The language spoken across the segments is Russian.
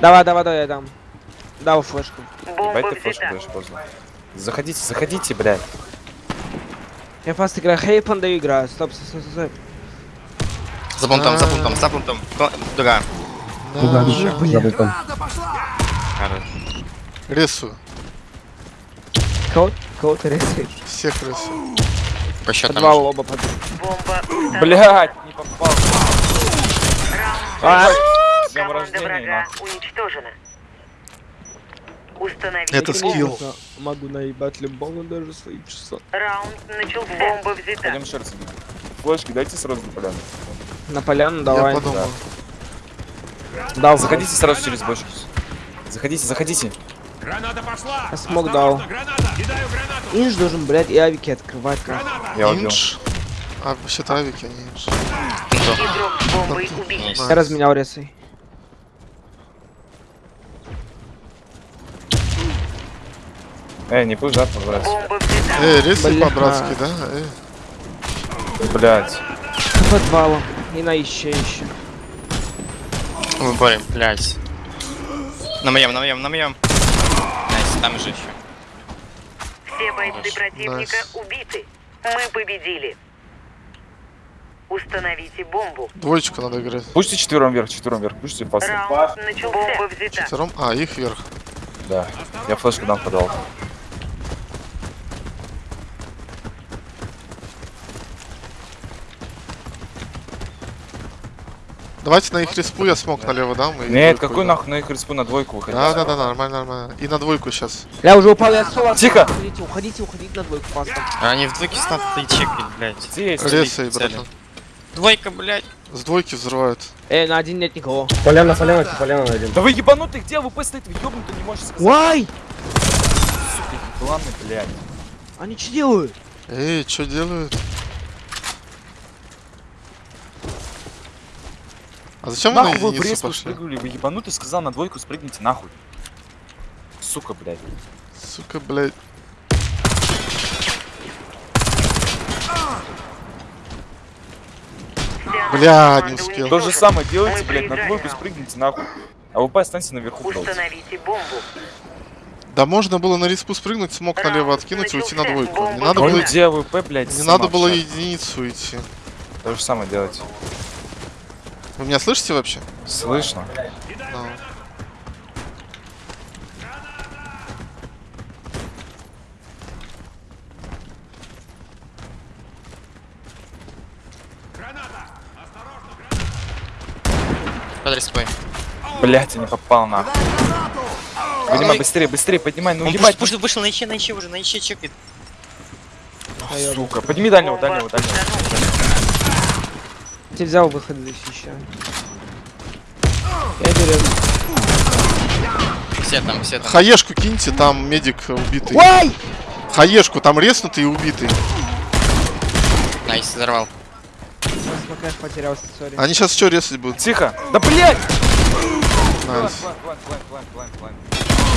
Давай, давай, давай, я дам. Дал флешку. Бомба ты флешку даешь поздно. Заходите, заходите, блядь. Я фаст играю, хейпан даю играю. Стоп, стоп, стоп, стоп. За пунктом, за пунктом, за пунктом. Кто- Дуга. Забыл там. Хорош. Рисую. Кого, кого ты рисуешь? Всех рисую. По счетам. Подвал оба под... Бомба. Блядь, не попал. А, Команда врага уничтожена. Установить Это скилл. Могу наебать любого, даже свои часа. Раунд начался. Бомба взята. Пойдем еще раз. Флешки дайте сразу на поляну. На поляну Я давай. подумал. Дал Заходите сразу через бочку. Заходите, заходите. Я смог дал. Инж должен, блядь, и авики открывать. как. Я. Инж. А, вообще-то авики, а не инж. Убит. Я разменял ресой. Эй, не побрать. Бомба взята. Эй, рисуй Бля. по-братски, да? Эй. Блядь. Подвалом. И на еще еще. Борем, блядь. На моем, на моем, на моем. Там же еще. Все бойцы противника Nice. убиты. Мы победили. Установите бомбу. Двоечку надо играть. Пушьте четвером вверх, четвером вверх. Пушьте fast. Раунд начался. Бомба взята. Втором. А, их вверх. Да. Я флешку дам подал. Давайте на их респу я смог налево дам. Нет, двойку какой дам. нахуй на их респу на двойку выходить? Да, да, да, нормально, нормально. И на двойку сейчас. Я уже упал, я соло. Тихо! Уходите, уходите, уходите на двойку фастом. А они в двойке станут и чекать, блядь. Здесь. Братан. Двойка, блядь. С двойки взрывают. Эй, на один нет никого. Поляна, поляна, поляна найдем. Да вы ебанутый, где ВП стоит? Вы ёбнутый не можешь сказать. Вай! Ладно, блядь. Они что делают? Эй, что делают? А зачем вы на Нахуй вы в пошли? спрыгнули? Вы ебанутый сказал на двойку спрыгните нахуй. Сука, блядь. Сука, блядь. Бля, не успел. То же самое делайте, блядь, на двойку спрыгните нахуй. А ВП останьте наверху. Установите бомбу. Да можно было на респу спрыгнуть, смог налево откинуть и уйти на двойку. Не надо было, где ВП, блядь? не надо было единицу идти. То же самое делать. Вы меня слышите вообще? Слышно. Да. Под респой. Блядь, я не попал нахуй. Поднимай быстрее, быстрее, поднимай, ну ебать. пуш- пуш- вышел на иче, на иче уже, на иче чекает. Сука, подними дальнего, дальнего, дальнего. Ты взял выход защищаю. Я беру. Все там, все там. Хаешку киньте, там медик убитый. Вай! Хаешку, там резнутый и убитый. Nice, взорвал. Потерялся, сори. Они сейчас что резать будут? Тихо. Да блядь! Найс. План, план, план, план, план, план.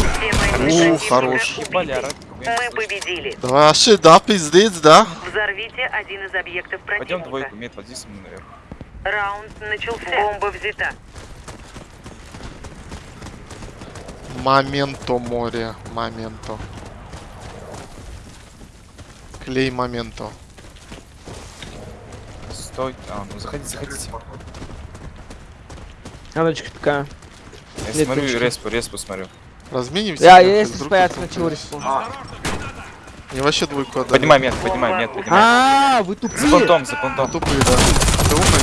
Все бойцы У, противника хорош. Орать. Мы победили. Да вообще, да, пиздец, да? Взорвите один из объектов Пойдем противника. двойку, мед, води со мной наверх. Раунд начался. Бомба взята. Моменто море, моменто. Клей моменто. Стой. А, ну заходите, заходите. А ночка такая. Я Нет, смотрю, респу, респу смотрю. Разменимся? Я, нахуй, если вдруг стоят, кто-то сначала Мне вообще двойку отдали. Поднимай мед, поднимай мед, поднимай. А, вы За тупые? понтом, за понтом. Тупые, да. А ты умный?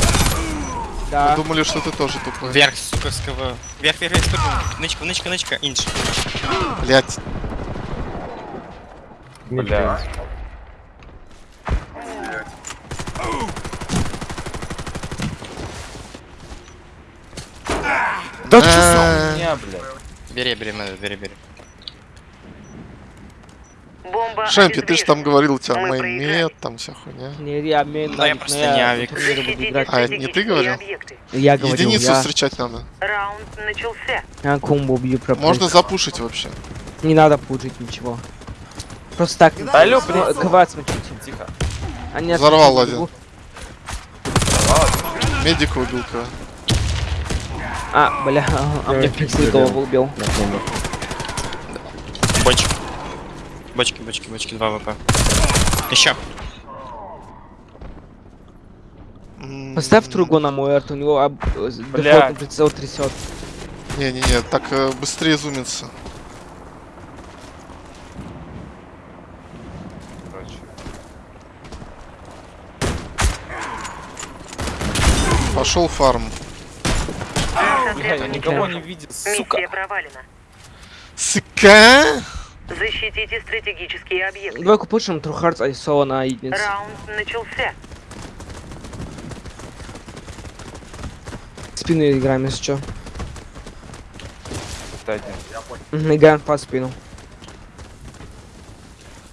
Да. Думали, что ты тоже тупой. Вверх, сука, с КВ. Вверх, вверх, вверх, спрыгнул. Нычка, нычка, нычка, инш. Блять. Блядь. Да что за хуйня, блядь? Бери, бери, бери, бери. Бомба Шемпи, ты же там говорил, у тебя Мы мейнмет, там вся хуйня. Не, я мейн Да я просто не авик. А, это не ты говорил? Я говорил, Единицу я, встречать надо. Раунд начался. я комбо убью пропустить. Можно запушить вообще. Не надо пуджить ничего. Просто так. Алло, блин. блядь. КВ смотрите. Тихо. Они Взорвал один. Медика убил кого. А, бля, а, а мне пиксель голову убил. Бочки. Бочки, бочки, бочки, 2 ВП. Еще. Поставь другу на мой арт, у него об... э, дефолтный прицел трясет. Не-не-не, так э, быстрее зумится. Пошел фарм. Блядь, я никого не видит, сука. Миссия провалена. Сука! Защитите стратегические объекты. Двойку пушим, True Hearts, Айсова на единицу. Раунд начался. Спину играем, если что. Один. Мгм, Играем по спину.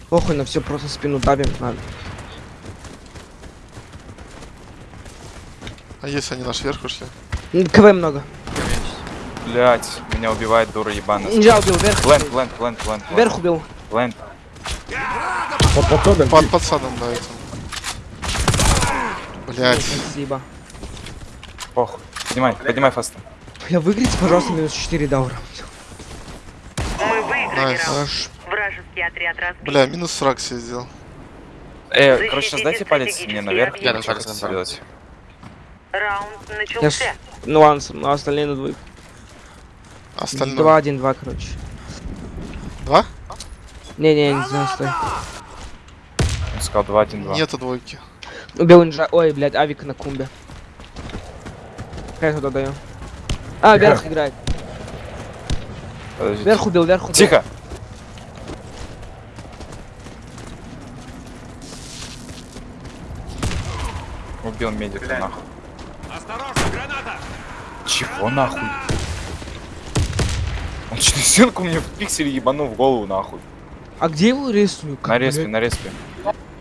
Похуй на все, просто спину давим. Надо. А если они наш верх ушли? КВ много. Блять, меня убивает дура ебаная. Нельзя убил, вверх. Лэнд, лэнд, лэнд, лэнд. Вверх убил. Лэнд. Под подходом. Под подсадом, да, этим. Блять. Спасибо. Похуй. Поднимай, поднимай фаста. Бля, выиграйте, пожалуйста, минус 4 даура. Мы выиграли Найс. Вражеский отряд разбит. Бля, минус фраг себе сделал. Э, Защитите короче, сейчас дайте палец мне наверх. Я на сделать. Раунд Я начался. ж... Ну ладно, с- ну остальные на двоих. Остальное. 2-1-2, короче. Два? Не-не, не знаю, стой. Он сказал 2-1-2. Нету двойки. Убил инжа... Ой, блядь, авик на кумбе. Как я туда даю? А, вверх играет. Подождите. Вверх убил, вверх убил. Тихо! Убил медика, нахуй. Осторожно, граната! Чего нахуй? Он что, стенку мне в пикселе ебанул в голову нахуй. А где его рисую? На респе, на респе.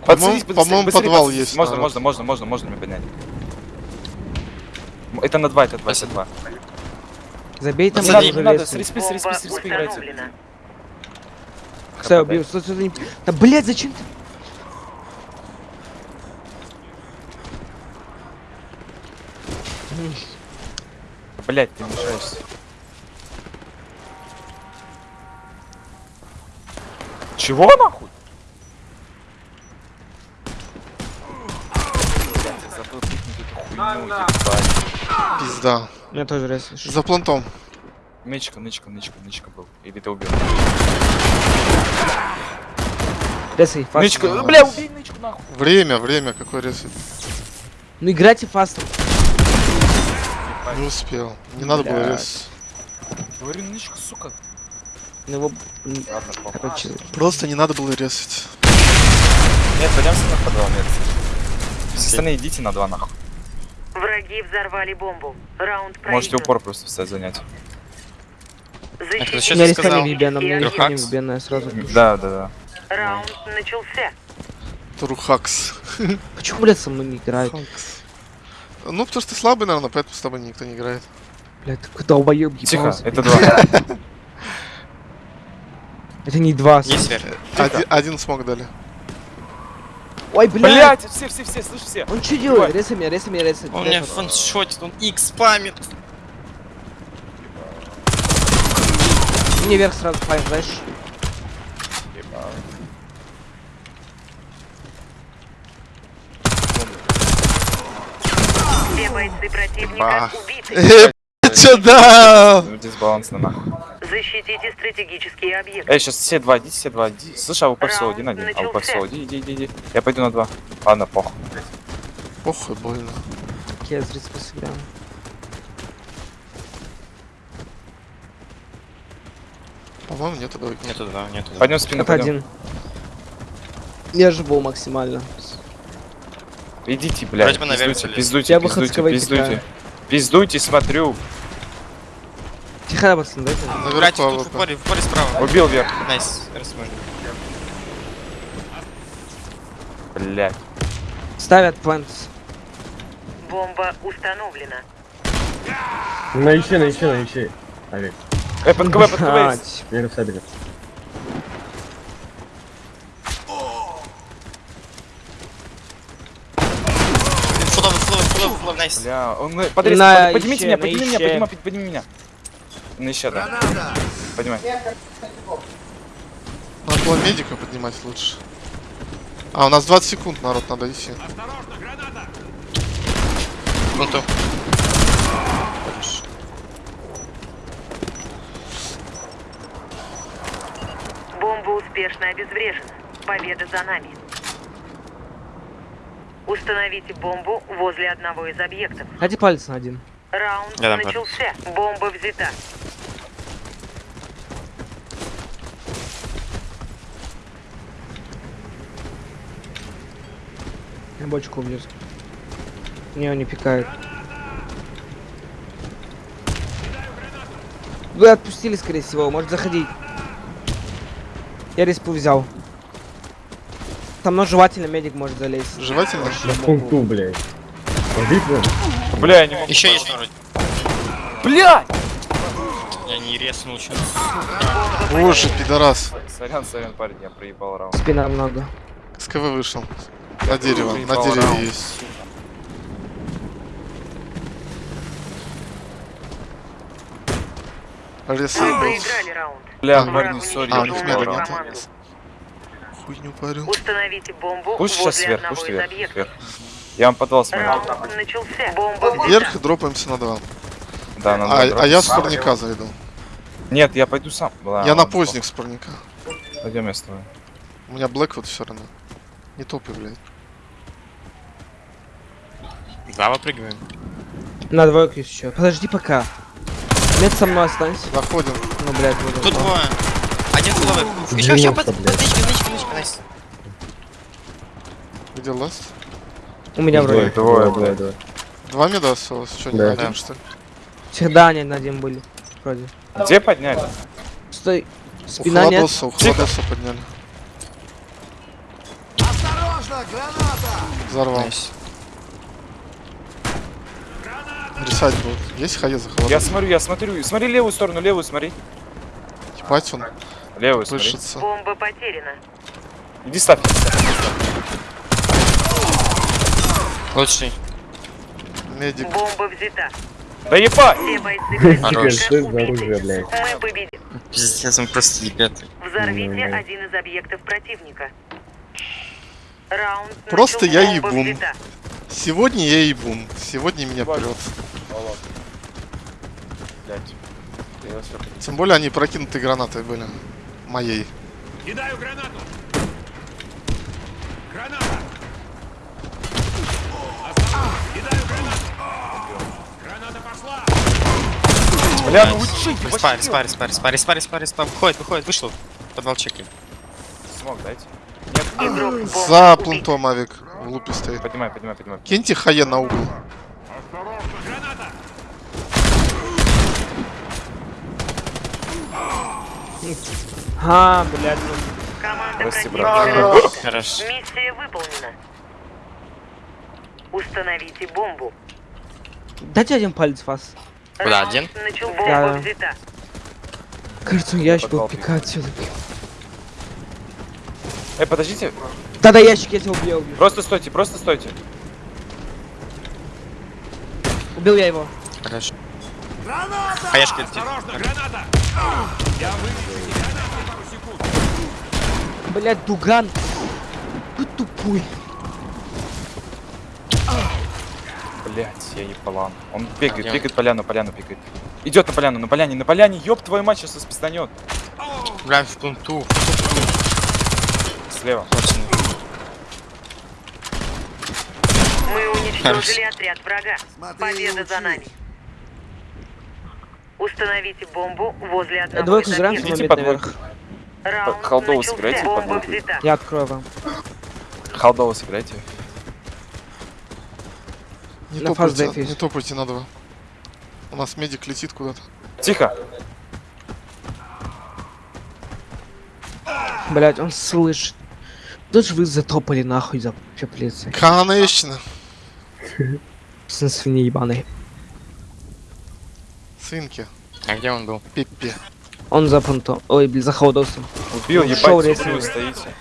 По-моему- Подсадись, по-моему, подвал подсадись. есть, Можно, народ. можно, можно, можно, можно меня поднять. Это на 2, это 2, это 2. Забей там Не надо, не надо, с респи, с респи, с респи играйте. Стой, Да, блядь, зачем ты? Блять, ты мешаешься. Чего нахуй? Пизда. Меня тоже рис. За плантом. Нычка, нычка, нычка, нычка был. Или ты убил? Рисай, фаст. Нычка, бля, убей нычку нахуй. Время, время, какой рез. Ну играйте фастом. Не успел. Не надо было Блядь. рез. Говорю, нычка, сука. Ну его, короче, Просто не надо было резать. Нет, пойдемся на подвал, нет. Все остальные идите на два нахуй. Враги взорвали бомбу. Раунд Можете проигран. упор просто встать занять. Защитите у Что меня ты риска сказал? не вибена, у меня стратегические риска не Трухакс? вибена, я сразу. Да, да, да. Раунд начался. Турухакс. Почему, блядь, со мной не играет? Хакс. Ну, потому что ты слабый, наверное, поэтому с тобой никто не играет. Блядь, ты долбоёб Тихо, ебался. это два. Это не два. Есть вверх. Один, один смог дали. Ой, блядь. Блять, все, все, все, слышь, все. Он что делает? Реса меня, реса меня, реса. Он меня фаншотит, он X спамит. Мне вверх сразу файн, знаешь? Все бойцы противника Бах. убиты. Э, чё дал? Ну, Дисбалансно нахуй. Защитите стратегические объекты. Эй, сейчас все два, иди, все два, иди. Слышь, а упор всего один, один. А упор всего, иди, иди, иди, иди. Я пойду на два. Ладно, похуй. Похуй, больно. Я зря сыграл. По-моему, нету двойки. Нету два, нету два. Пойдем спину, Это пойдем. один. Я живу максимально. Идите, блядь, пиздуйте, пиздуйте, пиздуйте, пиздуйте. кидаю. Пиздуйте, смотрю. Тихо, пацаны, дайте. Братья, тут в упоре, в упоре справа. Убил вверх. Найс, раз можно. Блядь. Ставят планс. Бомба установлена. На ищи, на ищи, на ищи. Авик. Эй, под КВ, под КВ. Вверх сабель. Бля, он э, поднимите меня, подними меня, подними меня. На еще, да. Поднимай. Надо было медика поднимать лучше. А, у нас 20 секунд, народ, надо идти. Осторожно, граната! Пленту. Бомба успешно обезврежена. Победа за нами. Установите бомбу возле одного из объектов. Хотите палец на один? Раунд Я начался. Бомба взята. Бочку убью. Не, он не пикает. Вы отпустили, скорее всего, может заходить. Я респу взял. Там но жевательно медик может залезть. Желательно. На пункту, блядь. Бля, я не могу. Еще есть вроде. Бля! Я не резнул еще. Боже, пидорас. Сорян, сорян, парень, я проебал раунд. Спина много. С КВ вышел. На дерево, на дереве раунд. есть. Лес Мы был. проиграли раунд. Бля, парни, сори, А, у них проебал нет. Хуйню парил. Установите бомбу Пусть сейчас одного пусть вверх, вверх. Я вам подвал смотрю. Вверх дропаемся на два. Да, надо А, а я с парника зайду. Нет, я пойду сам. Ладно, Я на поздних с парника. Пойдем я с тобой. У меня Блэк вот все равно. Не топи, блядь. Да, выпрыгиваем. На двойку еще. Подожди пока. Мед со мной останься. Заходим. Ну, блядь, буду. Тут двое. Один фуловый. Еще, еще, под, поднычка, поднычка, поднычка, nice. Где last? У меня вроде. Двое, блядь. Два меда осталось. Что, не Да. один, что ли? Всегда они на один были. Вроде. Где подняли? Стой. У Спина нет. Холодоса, у Холодоса подняли. Взорвал. Nice. Рисать будут. Есть хае за Я Холодос? смотрю, я смотрю. Смотри левую сторону, левую смотри. Ебать он Левую смотри. пышется. Бомба потеряна. Иди ставь. Лучший. Медик. Бомба взята. Да ебать! Что блядь? Мы победим. Пиздец, он просто ебет. Взорвите один из объектов противника. Раунд Просто я ебун. Сегодня я ебун. Сегодня меня прет. Я всё- Тем более они прокинуты гранатой были. Моей. Кидаю гранату! Граната! Кидаю гранату! Граната пошла! Бля, ну ебать, Респа, респа, респа, респа, респа, респа, респа. Выходит, выходит, вышел. Подвал чеки. Смог дайте. Бомбы За убит. плентом авик в лупе стоит. Поднимай, поднимай, поднимай. Киньте хае на угол. Граната! А, блядь. ну. Команда Прости, брат. разбита. Хорош. Миссия выполнена. Установите бомбу. Дайте один палец вас. Куда, один? Начал бомба Да. взята. Кажется, ящик был пикать все-таки. Эй, подождите. Да-да, ящик я тебя убил, я убил. Просто стойте, просто стойте. Убил я его. Хорош. Хаешка летит. Осторожно, граната! Я выведу тебя на пару секунд. Блядь, Дуган. Ты тупой. Блять, я ебалан. Он бегает, он? бегает поляну, поляну бегает. Идет на поляну, на поляне, на поляне, ёб твою мать, сейчас спистанет. Бля, в пленту. Слева. Точно. Уничтожили отряд врага. Победа за нами. Установите бомбу возле одного Двойку из объектов. Идите под Колдову начался. сыграйте под. Я открою вам. Халдово сыграйте. Не топайте, не топайте на два. У нас медик летит куда-то. Тихо. Блядь, он слышит. Тут же вы затопали нахуй за пеплицы. Конечно. Сын свиньи ебаный. Свинки. А где он был? Пеппи. Он за понтом. Ой, блин, за хаудосом. Убил, Ну, ебать, вы стоите.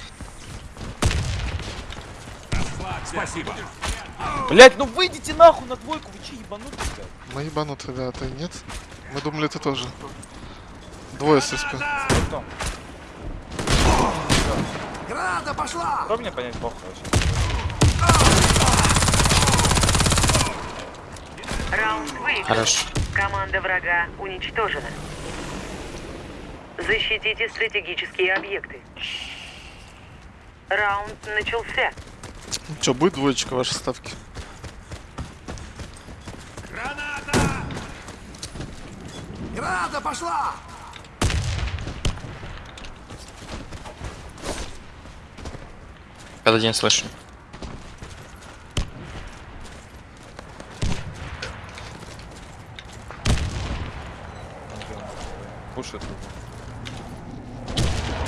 Спасибо. Блять, ну выйдите нахуй на двойку, вы че ебанутые, блядь? Мы ебанутые, да, ты нет? Мы думали, ты тоже. Двое ССП. Потом. Града пошла! Кто мне понять похуй вообще? Раунд выигран. Хорош. Команда врага уничтожена. Защитите стратегические объекты. Раунд начался. Ну что, будет двоечка вашей ставки? Граната! Града пошла! Под один слышу.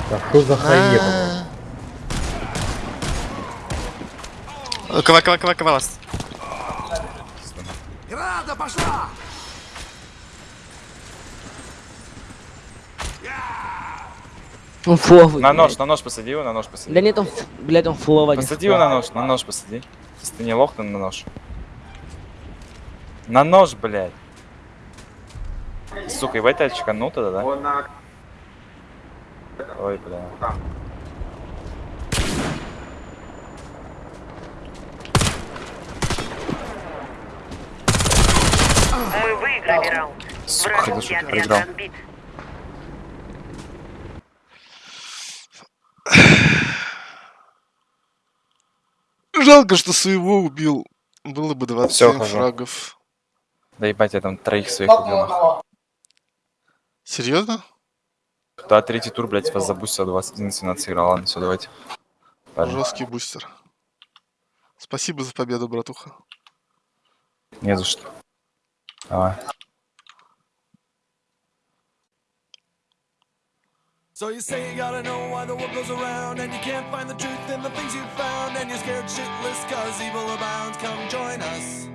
А что за хаеба? Кова, кова, кова, кова вас. Града пошла! Он фловый. На нож, на нож посади его, на нож посади. Да нет, он, блядь, он фловый. Посади его на нож, на нож посади. Если ты не лох, то на нож. На нож, блядь. Сука, ебать, я чеканул тогда, да? Ой, бля. Мы выиграли раунд. Сука, Вражеский отряд проиграл. разбит. Жалко, что своего убил. Было бы 27 Всё, хожу. фрагов. Да ебать, я там троих своих убил. Серьезно? Да, третий тур, блядь, вас забустил 21-17 сыграл. Ладно, все, давайте. Парни. Жесткий бустер. Спасибо за победу, братуха. Не за что. Давай. So you say you gotta know why the world goes around And you can't find the truth in the things you found And you're scared shitless cause evil abounds Come join us